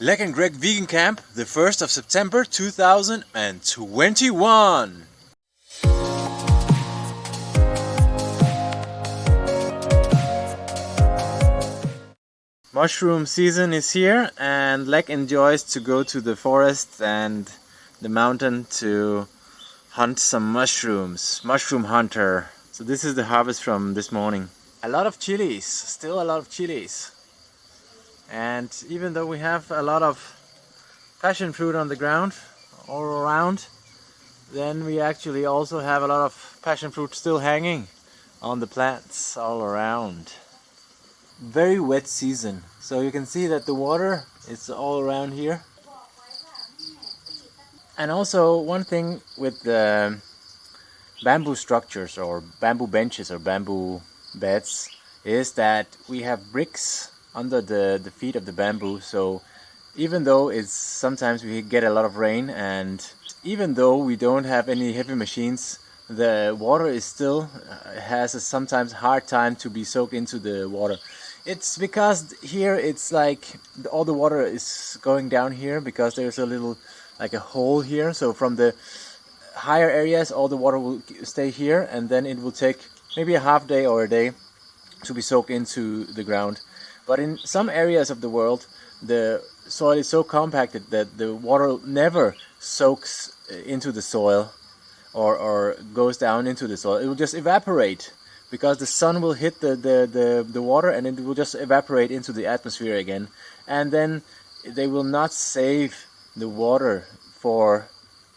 Lek and Greg Vegan Camp, the 1st of September 2021. Mushroom season is here and Lek enjoys to go to the forest and the mountain to hunt some mushrooms. Mushroom hunter. So this is the harvest from this morning. A lot of chilies, still a lot of chilies. And even though we have a lot of passion fruit on the ground all around, then we actually also have a lot of passion fruit still hanging on the plants all around. Very wet season, so you can see that the water is all around here. And also one thing with the bamboo structures or bamboo benches or bamboo beds is that we have bricks under the, the feet of the bamboo. So even though it's sometimes we get a lot of rain and even though we don't have any heavy machines the water is still uh, has a sometimes hard time to be soaked into the water. It's because here it's like all the water is going down here because there's a little like a hole here. So from the higher areas all the water will stay here and then it will take maybe a half day or a day to be soaked into the ground but in some areas of the world, the soil is so compacted that the water never soaks uh, into the soil or, or goes down into the soil. It will just evaporate because the sun will hit the, the, the, the water and it will just evaporate into the atmosphere again. And then they will not save the water for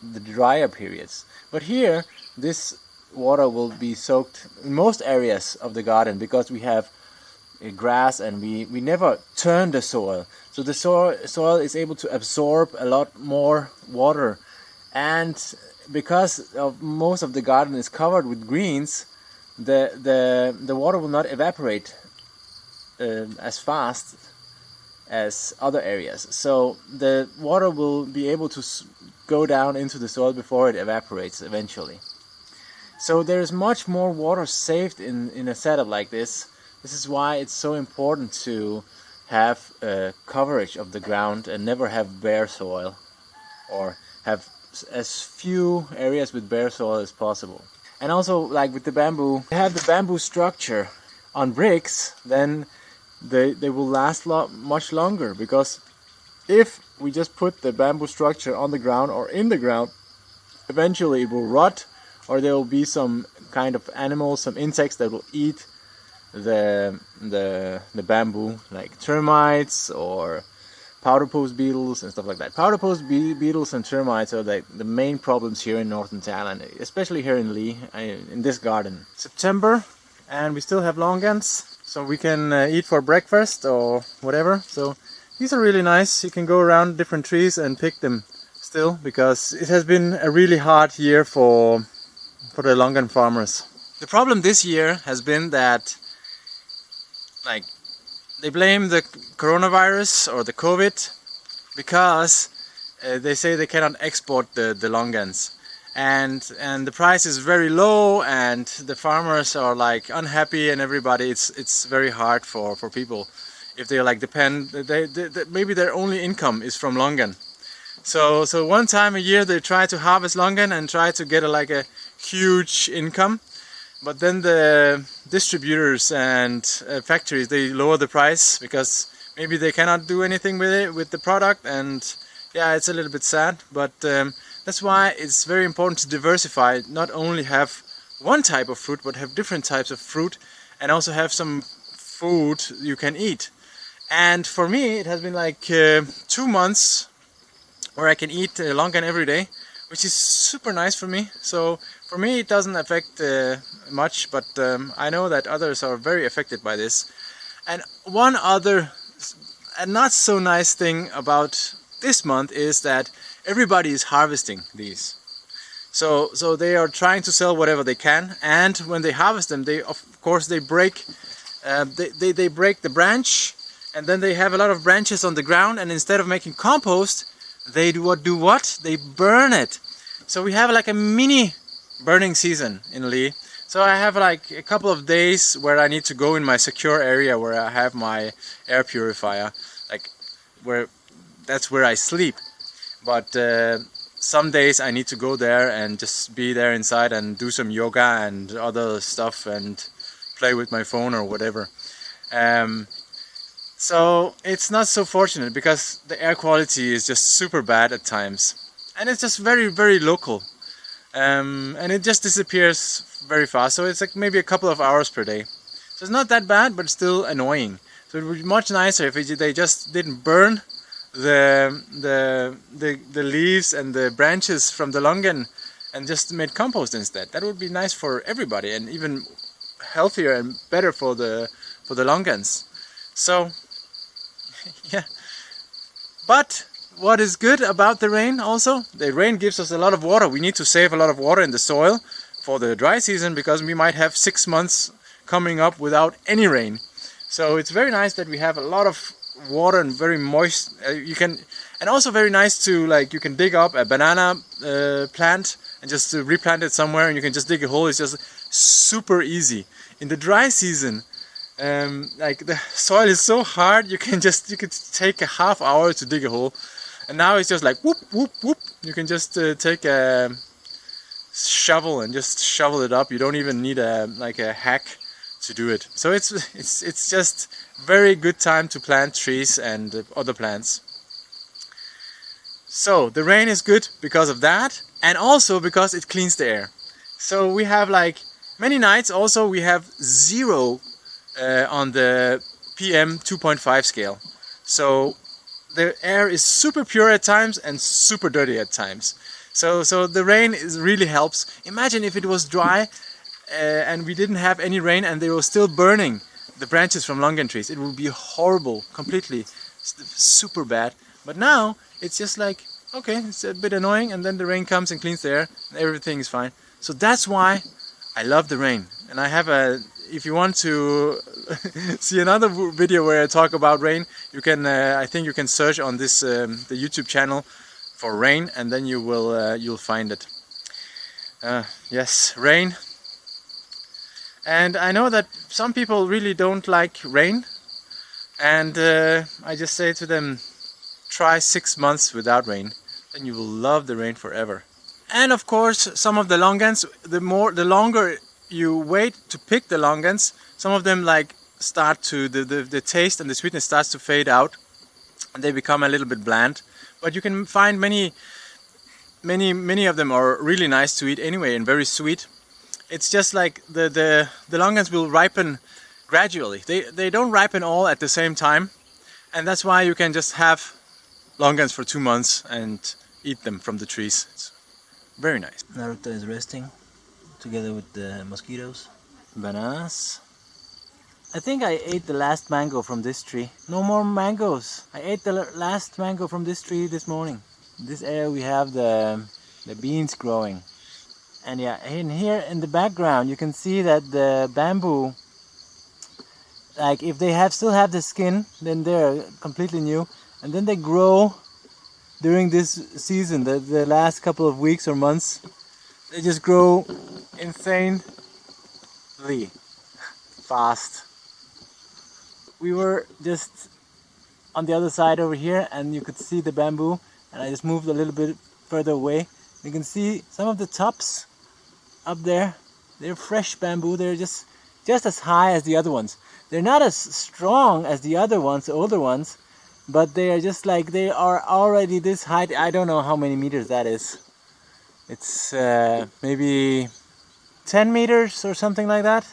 the drier periods. But here, this water will be soaked in most areas of the garden because we have grass and we, we never turn the soil. So the soil, soil is able to absorb a lot more water and because of most of the garden is covered with greens, the, the, the water will not evaporate uh, as fast as other areas. So the water will be able to go down into the soil before it evaporates eventually. So there's much more water saved in, in a setup like this this is why it's so important to have a coverage of the ground and never have bare soil or have as few areas with bare soil as possible. And also like with the bamboo, have the bamboo structure on bricks, then they, they will last lot much longer because if we just put the bamboo structure on the ground or in the ground, eventually it will rot or there will be some kind of animals, some insects that will eat the the the bamboo like termites or powder post beetles and stuff like that. Powder post be beetles and termites are like the main problems here in northern Thailand, especially here in Lee, in this garden. September, and we still have longans, so we can uh, eat for breakfast or whatever. So these are really nice. You can go around different trees and pick them still, because it has been a really hard year for for the longan farmers. The problem this year has been that like they blame the coronavirus or the COVID because uh, they say they cannot export the, the longans and and the price is very low and the farmers are like unhappy and everybody it's it's very hard for for people. If they like depend they, they, they, maybe their only income is from longan so so one time a year they try to harvest longan and try to get a, like a huge income but then the distributors and uh, factories they lower the price because maybe they cannot do anything with it with the product. And yeah it's a little bit sad. But um, that's why it's very important to diversify not only have one type of fruit but have different types of fruit and also have some food you can eat. And for me it has been like uh, two months where I can eat uh, longan every day which is super nice for me. So for me it doesn't affect uh, much but um, I know that others are very affected by this. And one other a not so nice thing about this month is that everybody is harvesting these. So so they are trying to sell whatever they can and when they harvest them they of course they break uh, they, they, they break the branch and then they have a lot of branches on the ground and instead of making compost they do what do what they burn it so we have like a mini burning season in Lee so I have like a couple of days where I need to go in my secure area where I have my air purifier like where that's where I sleep. But uh, some days I need to go there and just be there inside and do some yoga and other stuff and play with my phone or whatever. Um, so it's not so fortunate because the air quality is just super bad at times. And it's just very very local. Um, and it just disappears very fast. So it's like maybe a couple of hours per day. So it's not that bad but still annoying. So it would be much nicer if it, they just didn't burn the, the, the, the leaves and the branches from the longan and just made compost instead. That would be nice for everybody and even healthier and better for the for the longans. So yeah. But what is good about the rain also? The rain gives us a lot of water. We need to save a lot of water in the soil for the dry season because we might have six months coming up without any rain. So it's very nice that we have a lot of water and very moist. Uh, you can, and also very nice to like you can dig up a banana uh, plant and just replant it somewhere, and you can just dig a hole. It's just super easy. In the dry season, um, like the soil is so hard, you can just you could take a half hour to dig a hole, and now it's just like whoop whoop whoop. You can just uh, take a shovel and just shovel it up. You don't even need a like a hack to do it. So it's it's it's just very good time to plant trees and other plants. So the rain is good because of that and also because it cleans the air. So we have like many nights also we have zero uh, on the PM 2.5 scale. So the air is super pure at times and super dirty at times. So, so the rain is really helps. Imagine if it was dry uh, and we didn't have any rain and they were still burning the branches from longan trees. It would be horrible, completely, super bad. But now it's just like, okay, it's a bit annoying and then the rain comes and cleans the air and everything is fine. So that's why I love the rain. And I have a, if you want to see another video where I talk about rain, you can, uh, I think you can search on this, um, the YouTube channel for rain and then you will, uh, you'll find it. Uh, yes, rain, and I know that some people really don't like rain and uh, I just say to them try six months without rain and you will love the rain forever and of course some of the longans the more the longer you wait to pick the longans some of them like start to the, the, the taste and the sweetness starts to fade out and they become a little bit bland but you can find many many many of them are really nice to eat anyway and very sweet it's just like the, the, the longans will ripen gradually. They, they don't ripen all at the same time and that's why you can just have longans for two months and eat them from the trees. It's very nice. Naruto is resting together with the mosquitoes. Bananas. I think I ate the last mango from this tree. No more mangoes. I ate the last mango from this tree this morning. In this area we have the, the beans growing and yeah in here in the background you can see that the bamboo like if they have still have the skin then they're completely new and then they grow during this season the, the last couple of weeks or months they just grow insanely fast we were just on the other side over here and you could see the bamboo and I just moved a little bit further away you can see some of the tops up there. They're fresh bamboo. They're just just as high as the other ones. They're not as strong as the other ones, the older ones, but they are just like they are already this height. I don't know how many meters that is. It's uh, maybe 10 meters or something like that.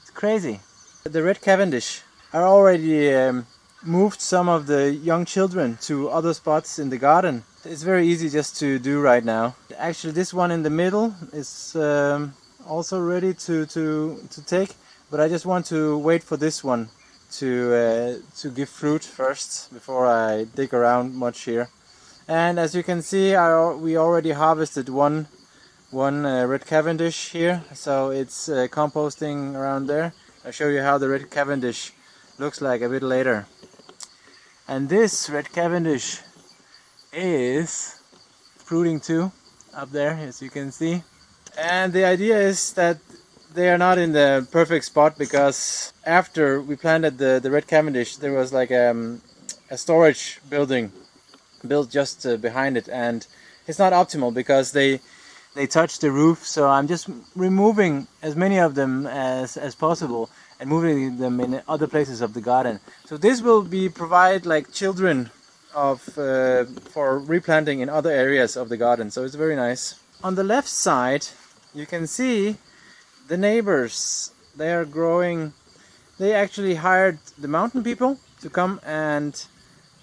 It's crazy. The red Cavendish are already um, moved some of the young children to other spots in the garden it's very easy just to do right now. Actually this one in the middle is um, also ready to, to, to take, but I just want to wait for this one to, uh, to give fruit first before I dig around much here. And as you can see, I, we already harvested one, one uh, red Cavendish here, so it's uh, composting around there. I'll show you how the red Cavendish looks like a bit later. And this red Cavendish is fruiting too up there as you can see and the idea is that they are not in the perfect spot because after we planted the, the red Cavendish there was like um, a storage building built just uh, behind it and it's not optimal because they they touch the roof so I'm just removing as many of them as, as possible and moving them in other places of the garden. So this will be provide like children of uh, for replanting in other areas of the garden. So it's very nice. On the left side, you can see the neighbors. They are growing. They actually hired the mountain people to come and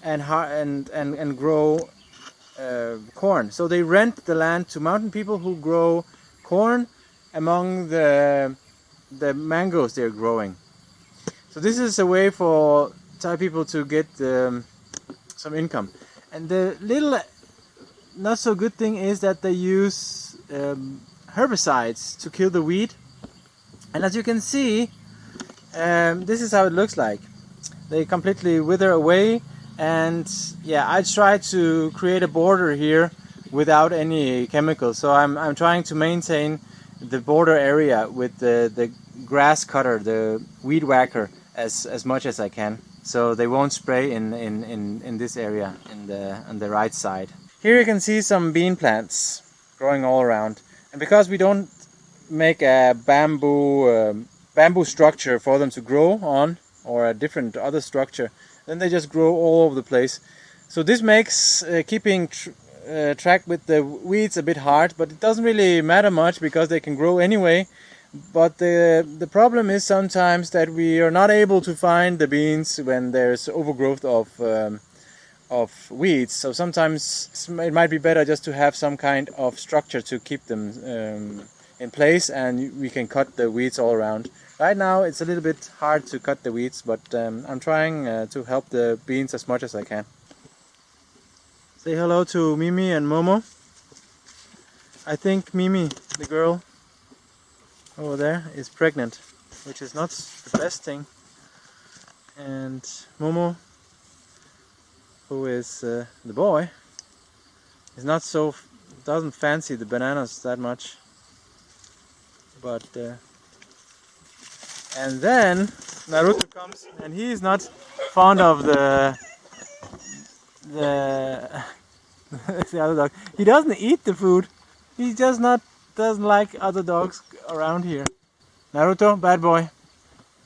and and and and grow uh, corn. So they rent the land to mountain people who grow corn among the the mangoes they're growing. So this is a way for Thai people to get um, some income. And the little not so good thing is that they use um, herbicides to kill the weed. And as you can see, um, this is how it looks like. They completely wither away and yeah, I try to create a border here without any chemicals. So I'm, I'm trying to maintain the border area with the, the grass cutter, the weed whacker, as, as much as I can. So they won't spray in, in, in, in this area in the, on the right side. Here you can see some bean plants growing all around. And because we don't make a bamboo, um, bamboo structure for them to grow on, or a different other structure, then they just grow all over the place. So this makes uh, keeping tr uh, track with the weeds a bit hard, but it doesn't really matter much because they can grow anyway. But the the problem is sometimes that we are not able to find the beans when there's overgrowth of um, of weeds. So sometimes it might be better just to have some kind of structure to keep them um, in place, and we can cut the weeds all around. Right now it's a little bit hard to cut the weeds, but um, I'm trying uh, to help the beans as much as I can. Say hello to Mimi and Momo. I think Mimi, the girl over there, is pregnant, which is not the best thing. And Momo, who is uh, the boy, is not so, doesn't fancy the bananas that much. But, uh, and then Naruto comes and he is not fond of the the the other dog. He doesn't eat the food. He just not doesn't like other dogs around here. Naruto, bad boy.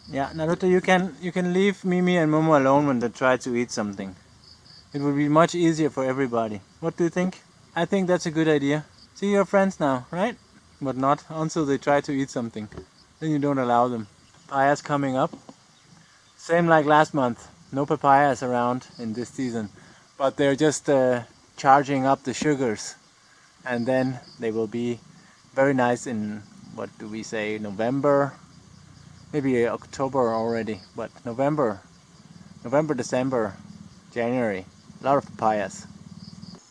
Yeah, Naruto, you can you can leave Mimi and Momo alone when they try to eat something. It would be much easier for everybody. What do you think? I think that's a good idea. See your friends now, right? But not until they try to eat something. Then you don't allow them. Papayas coming up. Same like last month. No papayas around in this season but they're just uh, charging up the sugars. And then they will be very nice in what do we say November? Maybe October already but November November December January a lot of papayas.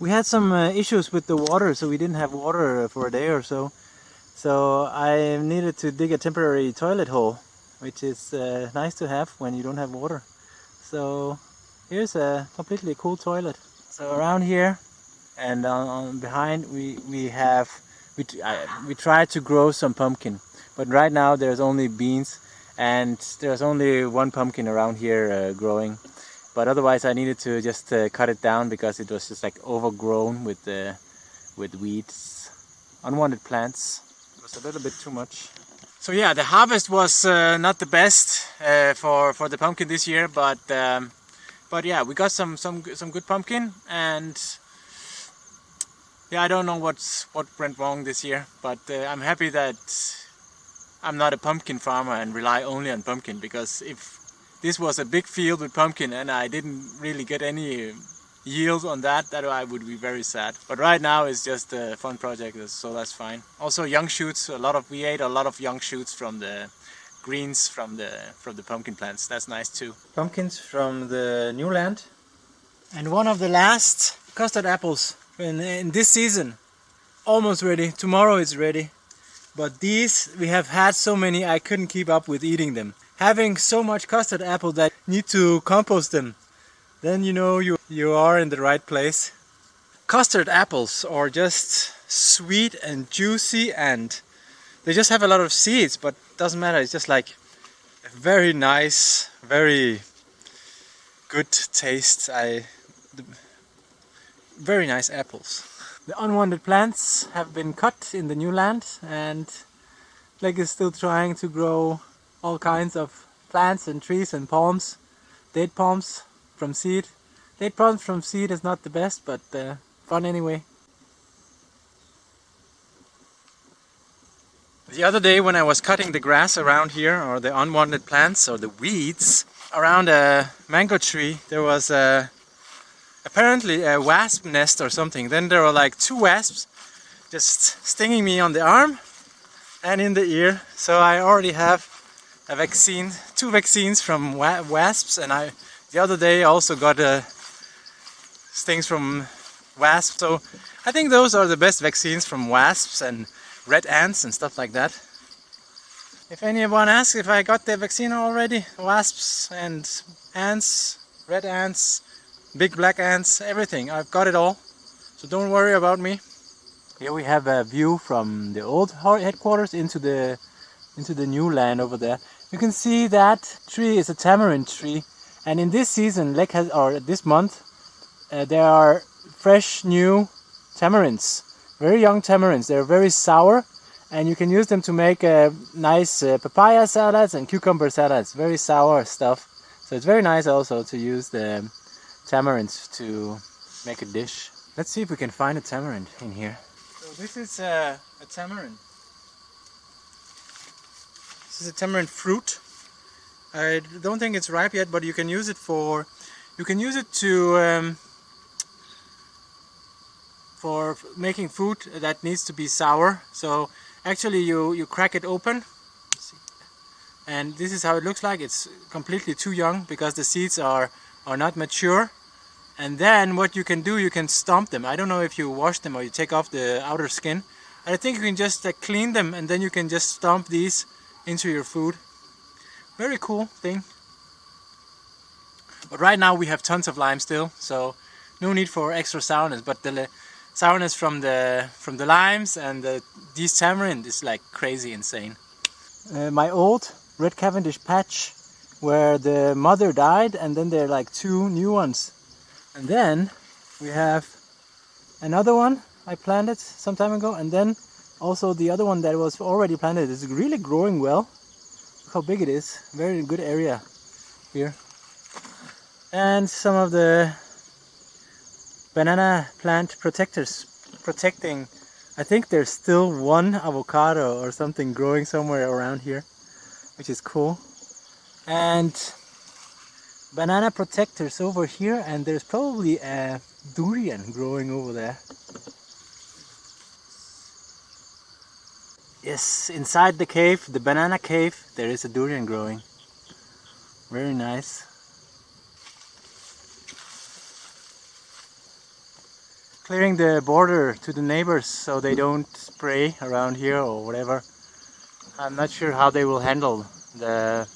We had some uh, issues with the water so we didn't have water for a day or so. So I needed to dig a temporary toilet hole which is uh, nice to have when you don't have water so here's a completely cool toilet. So around here and on, on behind we we have we we tried to grow some pumpkin, but right now there's only beans and there's only one pumpkin around here uh, growing. But otherwise, I needed to just uh, cut it down because it was just like overgrown with uh, with weeds, unwanted plants. It was a little bit too much. So yeah, the harvest was uh, not the best uh, for for the pumpkin this year, but. Um, but yeah we got some some some good pumpkin and yeah I don't know what's what went wrong this year but uh, I'm happy that I'm not a pumpkin farmer and rely only on pumpkin because if this was a big field with pumpkin and I didn't really get any yield on that that I would be very sad but right now it's just a fun project so that's fine also young shoots a lot of we ate a lot of young shoots from the greens from the from the pumpkin plants. That's nice too. Pumpkins from the new land. And one of the last custard apples in, in this season. Almost ready. Tomorrow it's ready. But these, we have had so many I couldn't keep up with eating them. Having so much custard apple that need to compost them. Then you know you, you are in the right place. Custard apples are just sweet and juicy and they just have a lot of seeds but doesn't matter it's just like a very nice very good taste I very nice apples. The unwanted plants have been cut in the new land and Blake is still trying to grow all kinds of plants and trees and palms. Date palms from seed. Date palms from seed is not the best but uh, fun anyway. The other day when I was cutting the grass around here, or the unwanted plants, or the weeds, around a mango tree, there was a, apparently a wasp nest or something. Then there were like two wasps just stinging me on the arm and in the ear. So I already have a vaccine, two vaccines from wa wasps, and I the other day I also got uh, a stings from wasps. So I think those are the best vaccines from wasps and red ants and stuff like that. If anyone asks if I got the vaccine already, wasps and ants, red ants, big black ants, everything, I've got it all. So don't worry about me. Here we have a view from the old headquarters into the into the new land over there. You can see that tree is a tamarind tree and in this season, like has, or this month, uh, there are fresh new tamarinds very young tamarinds. They're very sour and you can use them to make uh, nice uh, papaya salads and cucumber salads. Very sour stuff. So it's very nice also to use the tamarinds to make a dish. Let's see if we can find a tamarind in here. So this is uh, a tamarind. This is a tamarind fruit. I don't think it's ripe yet, but you can use it for, you can use it to um, for making food that needs to be sour. So actually you, you crack it open and this is how it looks like. It's completely too young because the seeds are, are not mature. And then what you can do, you can stomp them. I don't know if you wash them or you take off the outer skin. I think you can just uh, clean them and then you can just stomp these into your food. Very cool thing. But right now we have tons of lime still, so no need for extra sourness. But the sourness from the from the limes and the, these tamarind is like crazy insane. Uh, my old red Cavendish patch where the mother died and then there are like two new ones. And then we have another one I planted some time ago and then also the other one that was already planted is really growing well. How big it is. Very good area here. And some of the banana plant protectors protecting I think there's still one avocado or something growing somewhere around here which is cool and banana protectors over here and there's probably a durian growing over there yes inside the cave the banana cave there is a durian growing very nice clearing the border to the neighbors so they don't spray around here or whatever. I'm not sure how they will handle the,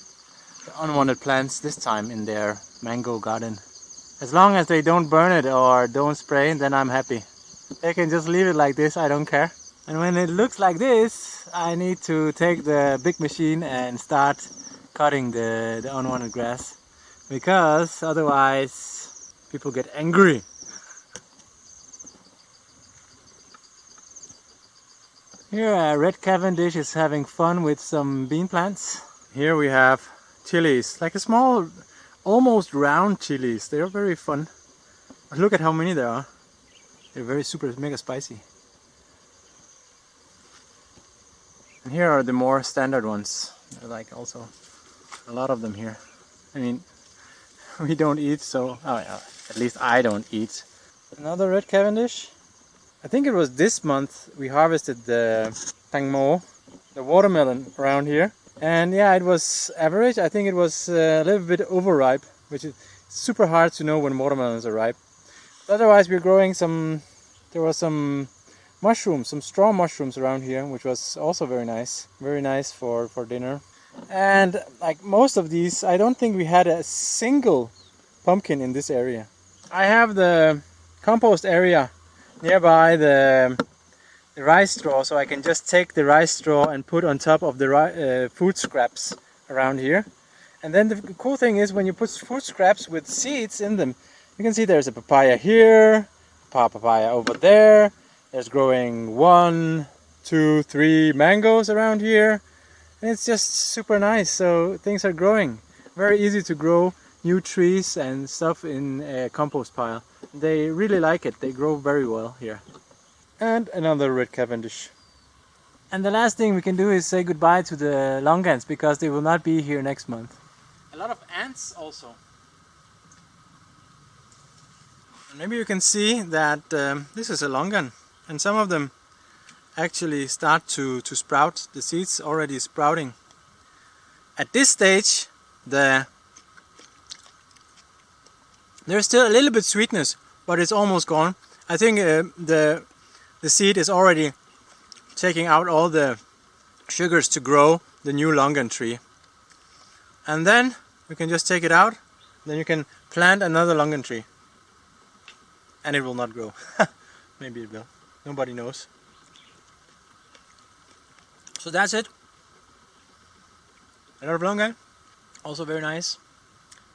the unwanted plants this time in their mango garden. As long as they don't burn it or don't spray, then I'm happy. They can just leave it like this, I don't care. And when it looks like this, I need to take the big machine and start cutting the, the unwanted grass. Because otherwise people get angry. Here uh, Red Cavendish is having fun with some bean plants. Here we have chilies, like a small, almost round chilies. They are very fun. Look at how many there are. They're very super mega spicy. And here are the more standard ones. They're like also a lot of them here. I mean, we don't eat so, oh yeah, at least I don't eat. Another Red Cavendish. I think it was this month we harvested the tangmo, the watermelon around here. And yeah, it was average. I think it was uh, a little bit overripe, which is super hard to know when watermelons are ripe. But otherwise, we're growing some, there was some mushrooms, some straw mushrooms around here, which was also very nice. Very nice for, for dinner. And like most of these, I don't think we had a single pumpkin in this area. I have the compost area nearby the, the rice straw so I can just take the rice straw and put on top of the uh, food scraps around here and then the cool thing is when you put food scraps with seeds in them you can see there's a papaya here papaya over there. There's growing one, two, three mangoes around here. And it's just super nice. So things are growing. Very easy to grow new trees and stuff in a compost pile. They really like it. They grow very well here. And another red Cavendish. And the last thing we can do is say goodbye to the longans because they will not be here next month. A lot of ants also. Maybe you can see that um, this is a longan and some of them actually start to, to sprout. The seeds already sprouting. At this stage the there's still a little bit sweetness but it's almost gone. I think uh, the the seed is already taking out all the sugars to grow the new longan tree. And then you can just take it out, then you can plant another longan tree. And it will not grow. Maybe it will. Nobody knows. So that's it. A lot of longan, also very nice.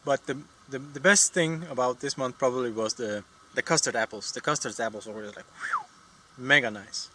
But the, the, the best thing about this month probably was the, the custard apples. The custard apples were like whew, mega nice.